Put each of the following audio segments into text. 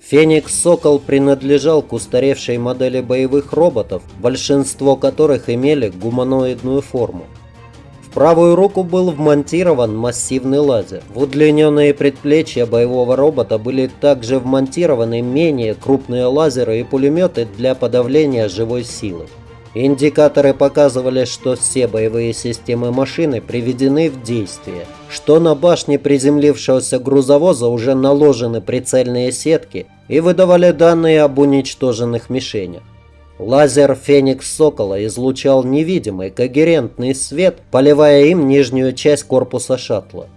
Феникс Сокол принадлежал к устаревшей модели боевых роботов, большинство которых имели гуманоидную форму. В правую руку был вмонтирован массивный лазер. В удлиненные предплечья боевого робота были также вмонтированы менее крупные лазеры и пулеметы для подавления живой силы. Индикаторы показывали, что все боевые системы машины приведены в действие, что на башне приземлившегося грузовоза уже наложены прицельные сетки и выдавали данные об уничтоженных мишенях. Лазер «Феникс Сокола» излучал невидимый когерентный свет, поливая им нижнюю часть корпуса шаттла.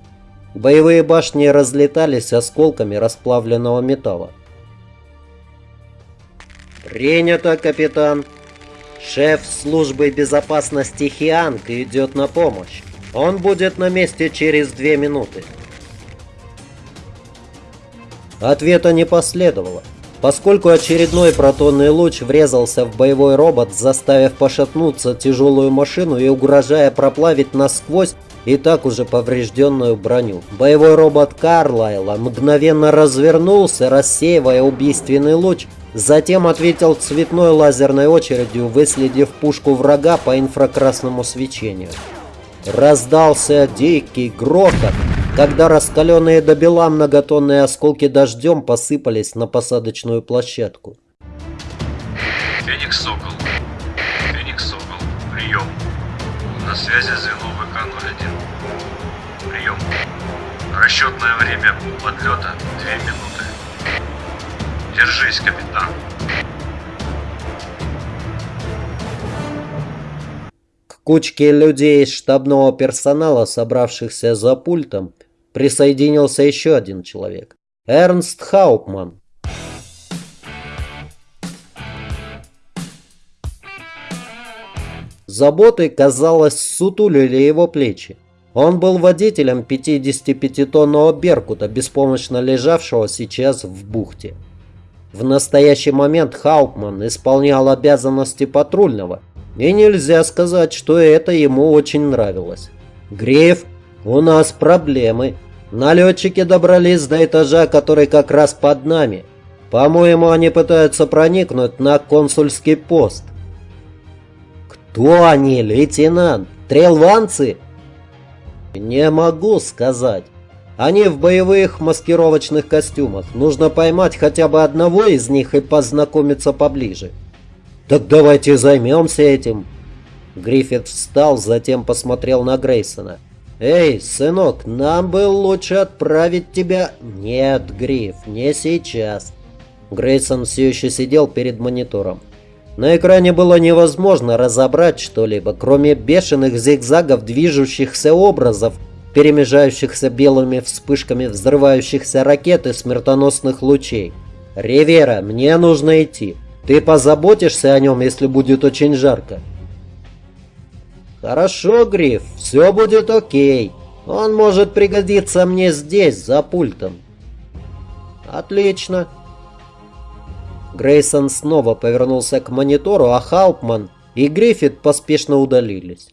Боевые башни разлетались осколками расплавленного металла. «Принято, капитан!» Шеф службы безопасности Хианг идет на помощь. Он будет на месте через две минуты. Ответа не последовало, поскольку очередной протонный луч врезался в боевой робот, заставив пошатнуться тяжелую машину и угрожая проплавить насквозь и так уже поврежденную броню. Боевой робот Карлайла мгновенно развернулся, рассеивая убийственный луч, Затем ответил цветной лазерной очередью, выследив пушку врага по инфракрасному свечению. Раздался дикий грохот, когда раскаленные до бела многотонные осколки дождем посыпались на посадочную площадку. Феникс Сокол. Феникс Сокол. Прием. На связи звено ВК-01. Прием. Расчетное время подлета 2 минуты. Держись, капитан. К кучке людей из штабного персонала, собравшихся за пультом, присоединился еще один человек. Эрнст Хаупман. Заботы, казалось, сутулили его плечи. Он был водителем 55-тонного «Беркута», беспомощно лежавшего сейчас в бухте. В настоящий момент Хаупман исполнял обязанности патрульного, и нельзя сказать, что это ему очень нравилось. «Гриф, у нас проблемы. Налетчики добрались до этажа, который как раз под нами. По-моему, они пытаются проникнуть на консульский пост». «Кто они, лейтенант? Трелванцы?» «Не могу сказать. Они в боевых маскировочных костюмах. Нужно поймать хотя бы одного из них и познакомиться поближе. Так давайте займемся этим. Гриффит встал, затем посмотрел на Грейсона. «Эй, сынок, нам бы лучше отправить тебя...» «Нет, Гриф, не сейчас». Грейсон все еще сидел перед монитором. На экране было невозможно разобрать что-либо, кроме бешеных зигзагов движущихся образов, перемежающихся белыми вспышками взрывающихся ракет и смертоносных лучей. «Ривера, мне нужно идти. Ты позаботишься о нем, если будет очень жарко?» «Хорошо, Гриф, все будет окей. Он может пригодиться мне здесь, за пультом». «Отлично». Грейсон снова повернулся к монитору, а Халпман и Гриффит поспешно удалились.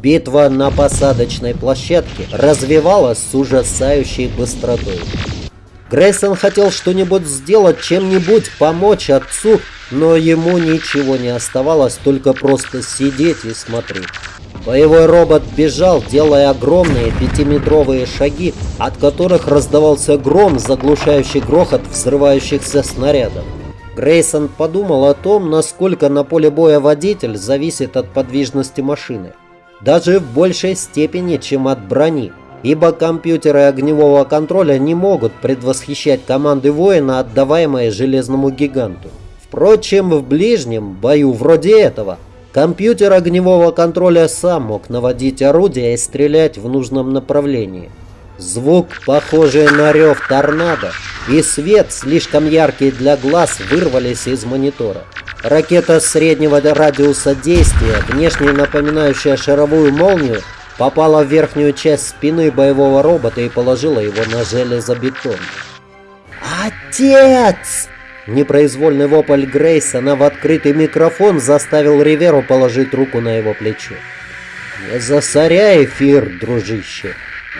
Битва на посадочной площадке развивалась с ужасающей быстротой. Грейсон хотел что-нибудь сделать, чем-нибудь помочь отцу, но ему ничего не оставалось, только просто сидеть и смотреть. Боевой робот бежал, делая огромные пятиметровые шаги, от которых раздавался гром, заглушающий грохот взрывающихся снарядов. Грейсон подумал о том, насколько на поле боя водитель зависит от подвижности машины даже в большей степени, чем от брони, ибо компьютеры огневого контроля не могут предвосхищать команды воина, отдаваемые железному гиганту. Впрочем, в ближнем бою вроде этого, компьютер огневого контроля сам мог наводить орудия и стрелять в нужном направлении. Звук, похожий на рев торнадо, и свет, слишком яркий для глаз, вырвались из монитора. Ракета среднего радиуса действия, внешне напоминающая шаровую молнию, попала в верхнюю часть спины боевого робота и положила его на железобетон. «Отец!» Непроизвольный вопль Грейсона в открытый микрофон заставил Риверу положить руку на его плечо. «Не засоряй эфир, дружище.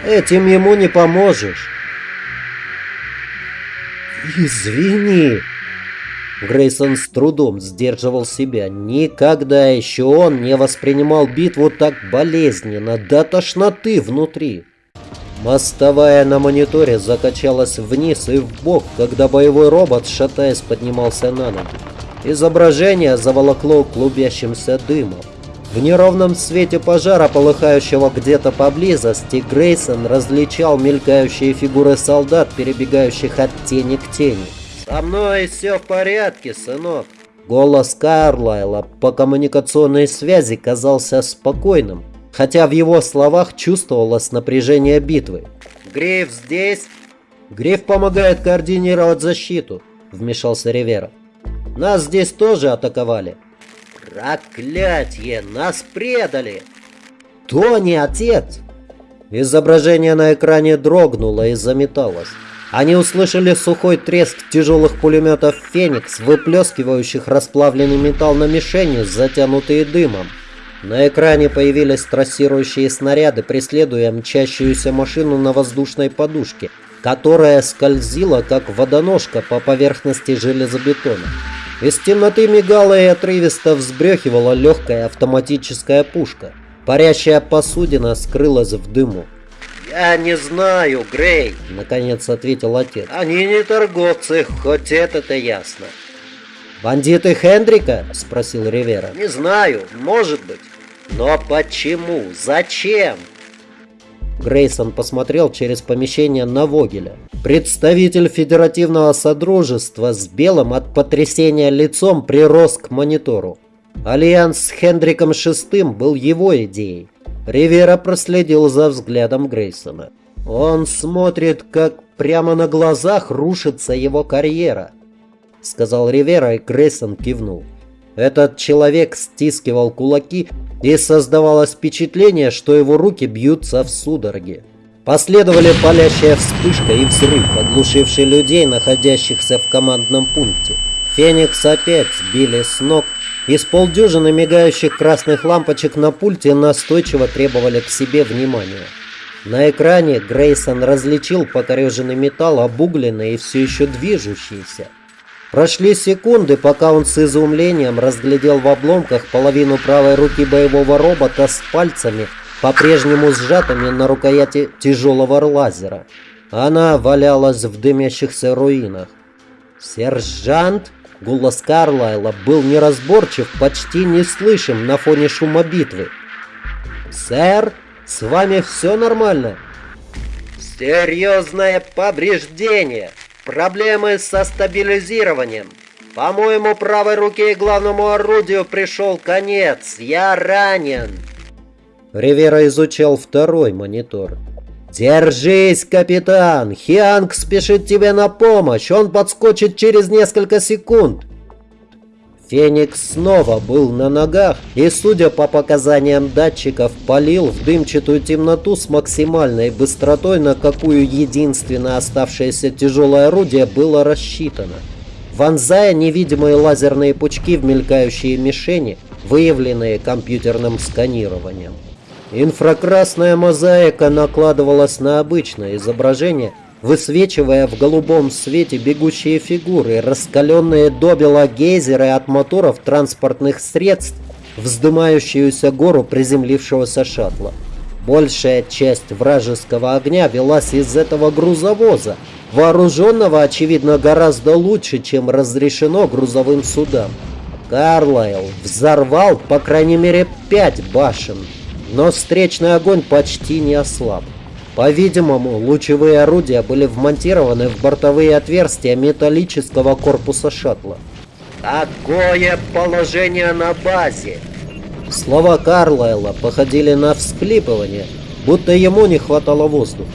Этим ему не поможешь». «Извини!» Грейсон с трудом сдерживал себя. Никогда еще он не воспринимал битву так болезненно, до тошноты внутри. Мостовая на мониторе закачалась вниз и вбок, когда боевой робот, шатаясь, поднимался на ноги. Изображение заволокло клубящимся дымом. В неровном свете пожара, полыхающего где-то поблизости, Грейсон различал мелькающие фигуры солдат, перебегающих от тени к тени. «Со мной все в порядке, сынок!» Голос Карлайла по коммуникационной связи казался спокойным, хотя в его словах чувствовалось напряжение битвы. «Гриф здесь?» «Гриф помогает координировать защиту», — вмешался Ривера. «Нас здесь тоже атаковали». «Проклятье! Нас предали!» «Тони, отец!» Изображение на экране дрогнуло и заметалось. Они услышали сухой треск тяжелых пулеметов «Феникс», выплескивающих расплавленный металл на мишени, затянутые дымом. На экране появились трассирующие снаряды, преследуя мчащуюся машину на воздушной подушке, которая скользила, как водоножка по поверхности железобетона. Из темноты мигала и отрывисто взбрехивала легкая автоматическая пушка. Парящая посудина скрылась в дыму. «Я не знаю, Грей», — наконец ответил отец. «Они не торговцы, хоть это-то ясно». «Бандиты Хендрика?» — спросил Ривера. «Не знаю, может быть. Но почему? Зачем?» Грейсон посмотрел через помещение на Вогеля. Представитель Федеративного Содружества с белым от потрясения лицом прирос к монитору. Альянс с Хендриком VI был его идеей. Ривера проследил за взглядом Грейсона. Он смотрит, как прямо на глазах рушится его карьера. — сказал Ривера, и Грейсон кивнул. Этот человек стискивал кулаки, и создавалось впечатление, что его руки бьются в судороге. Последовали палящая вспышка и взрыв, оглушивший людей, находящихся в командном пункте. Феникс опять сбили с ног, и с полдюжины мигающих красных лампочек на пульте настойчиво требовали к себе внимания. На экране Грейсон различил покореженный металл, обугленный и все еще движущийся. Прошли секунды, пока он с изумлением разглядел в обломках половину правой руки боевого робота с пальцами, по-прежнему сжатыми на рукояти тяжелого лазера. Она валялась в дымящихся руинах. «Сержант?» Голос Карлайла был неразборчив, почти неслышим на фоне шума битвы. «Сэр, с вами все нормально?» «Серьезное повреждение!» Проблемы со стабилизированием. По-моему, правой руке и главному орудию пришел конец. Я ранен. Ривера изучал второй монитор. «Держись, капитан! Хианг спешит тебе на помощь! Он подскочит через несколько секунд!» Феникс снова был на ногах и, судя по показаниям датчиков, палил в дымчатую темноту с максимальной быстротой, на какую единственное оставшееся тяжелое орудие было рассчитано. Вонзая невидимые лазерные пучки в мелькающие мишени, выявленные компьютерным сканированием. Инфракрасная мозаика накладывалась на обычное изображение – высвечивая в голубом свете бегущие фигуры, раскаленные до бела гейзеры от моторов транспортных средств, вздымающуюся гору приземлившегося шаттла. Большая часть вражеского огня велась из этого грузовоза, вооруженного, очевидно, гораздо лучше, чем разрешено грузовым судам. Карлайл взорвал, по крайней мере, пять башен, но встречный огонь почти не ослаб. По-видимому, лучевые орудия были вмонтированы в бортовые отверстия металлического корпуса шаттла. «Какое положение на базе?» Слова Карлайла походили на всклипывание, будто ему не хватало воздуха.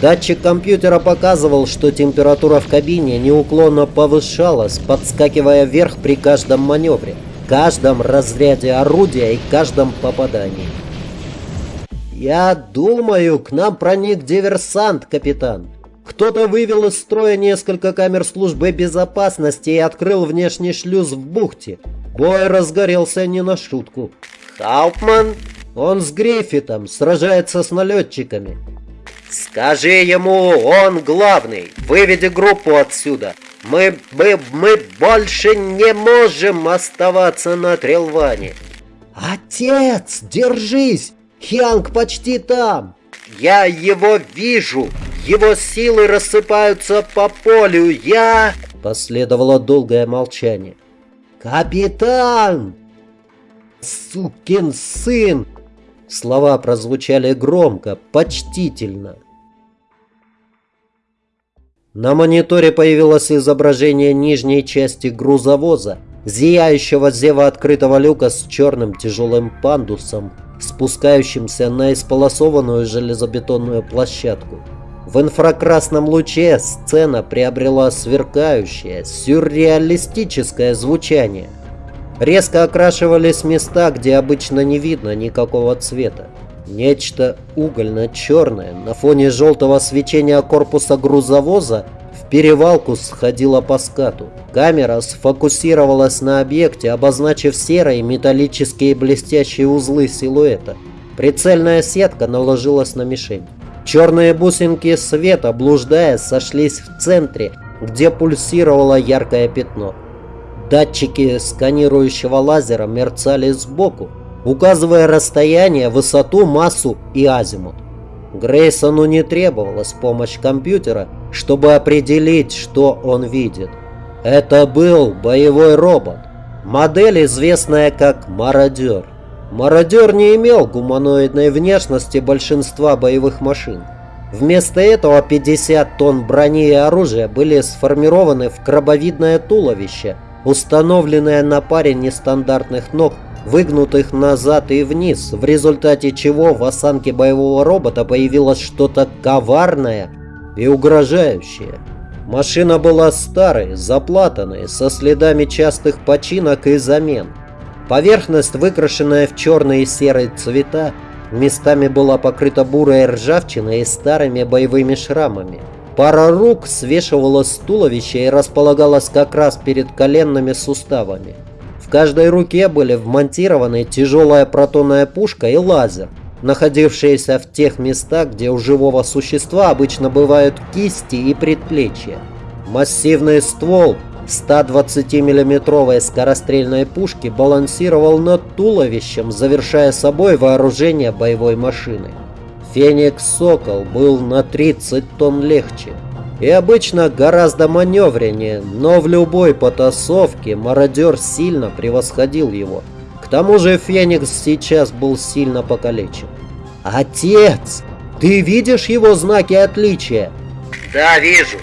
Датчик компьютера показывал, что температура в кабине неуклонно повышалась, подскакивая вверх при каждом маневре, каждом разряде орудия и каждом попадании. «Я думаю, к нам проник диверсант, капитан. Кто-то вывел из строя несколько камер службы безопасности и открыл внешний шлюз в бухте. Бой разгорелся не на шутку. Хауптман? Он с Гриффитом, сражается с налетчиками. Скажи ему, он главный. Выведи группу отсюда. Мы, мы, мы больше не можем оставаться на Трелване. Отец, держись! Хянг почти там. Я его вижу. Его силы рассыпаются по полю. Я... Последовало долгое молчание. «Капитан!» «Сукин сын!» Слова прозвучали громко, почтительно. На мониторе появилось изображение нижней части грузовоза, зияющего зева открытого люка с черным тяжелым пандусом, спускающимся на исполосованную железобетонную площадку. В инфракрасном луче сцена приобрела сверкающее, сюрреалистическое звучание. Резко окрашивались места, где обычно не видно никакого цвета. Нечто угольно-черное на фоне желтого свечения корпуса грузовоза в перевалку сходило по скату. Камера сфокусировалась на объекте, обозначив серые металлические блестящие узлы силуэта. Прицельная сетка наложилась на мишень. Черные бусинки света, блуждая, сошлись в центре, где пульсировало яркое пятно. Датчики сканирующего лазера мерцали сбоку, указывая расстояние, высоту, массу и азимут. Грейсону не требовалась помощь компьютера, чтобы определить, что он видит. Это был боевой робот, модель, известная как «Мародер». Мародер не имел гуманоидной внешности большинства боевых машин. Вместо этого 50 тонн брони и оружия были сформированы в крабовидное туловище – установленная на паре нестандартных ног, выгнутых назад и вниз, в результате чего в осанке боевого робота появилось что-то коварное и угрожающее. Машина была старой, заплатанной, со следами частых починок и замен. Поверхность, выкрашенная в черные и серые цвета, местами была покрыта бурой ржавчиной и старыми боевыми шрамами. Пара рук свешивалась с туловища и располагалась как раз перед коленными суставами. В каждой руке были вмонтированы тяжелая протонная пушка и лазер, находившиеся в тех местах, где у живого существа обычно бывают кисти и предплечья. Массивный ствол 120 миллиметровой скорострельной пушки балансировал над туловищем, завершая собой вооружение боевой машины. Феникс Сокол был на 30 тонн легче и обычно гораздо маневреннее, но в любой потасовке мародер сильно превосходил его. К тому же Феникс сейчас был сильно покалечен. «Отец! Ты видишь его знаки отличия?» «Да, вижу!»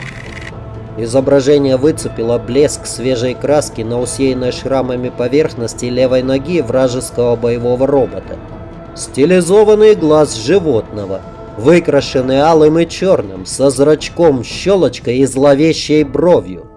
Изображение выцепило блеск свежей краски на усеянной шрамами поверхности левой ноги вражеского боевого робота. Стилизованный глаз животного, выкрашенный алым и черным, со зрачком, щелочкой и зловещей бровью.